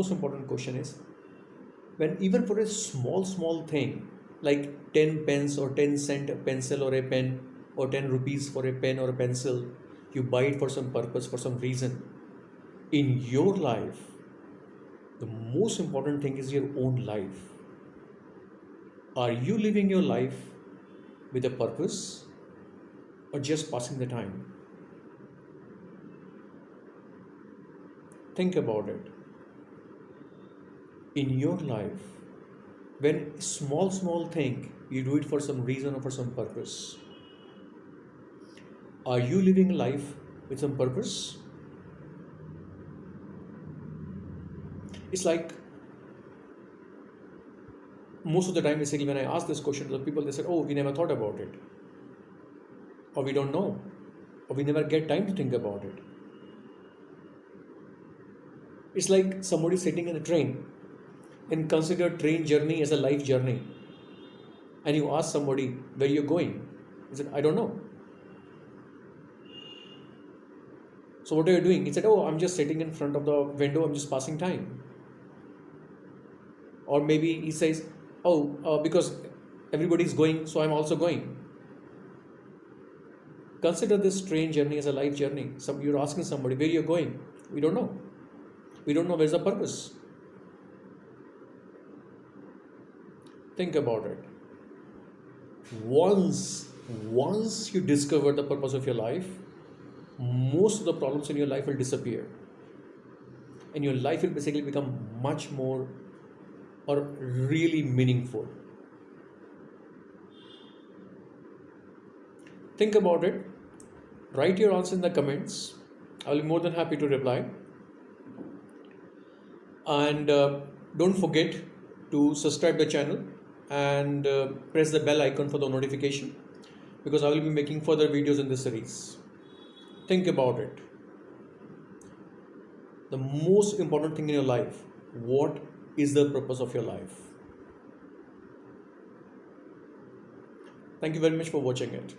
most important question is when even for a small small thing like 10 pence or 10 cent pencil or a pen or 10 rupees for a pen or a pencil you buy it for some purpose for some reason in your life the most important thing is your own life. Are you living your life with a purpose or just passing the time? Think about it in your life when small small thing you do it for some reason or for some purpose. Are you living life with some purpose? It's like most of the time basically when i ask this question to the people they said oh we never thought about it. Or we don't know. Or we never get time to think about it. It's like somebody sitting in a train and consider train journey as a life journey. And you ask somebody where you're going? He said i don't know. So what are you doing? He said oh i'm just sitting in front of the window. I'm just passing time. Or maybe he says oh uh, because everybody's going so i'm also going. Consider this train journey as a life journey. Some you're asking somebody where you're going? We don't know. We don't know where's the purpose think about it. Once once you discover the purpose of your life most of the problems in your life will disappear. And your life will basically become much more or really meaningful. Think about it. Write your answer in the comments. I'll be more than happy to reply. And uh, don't forget to subscribe the channel and uh, press the bell icon for the notification because I will be making further videos in this series. Think about it. The most important thing in your life, what is the purpose of your life? Thank you very much for watching it.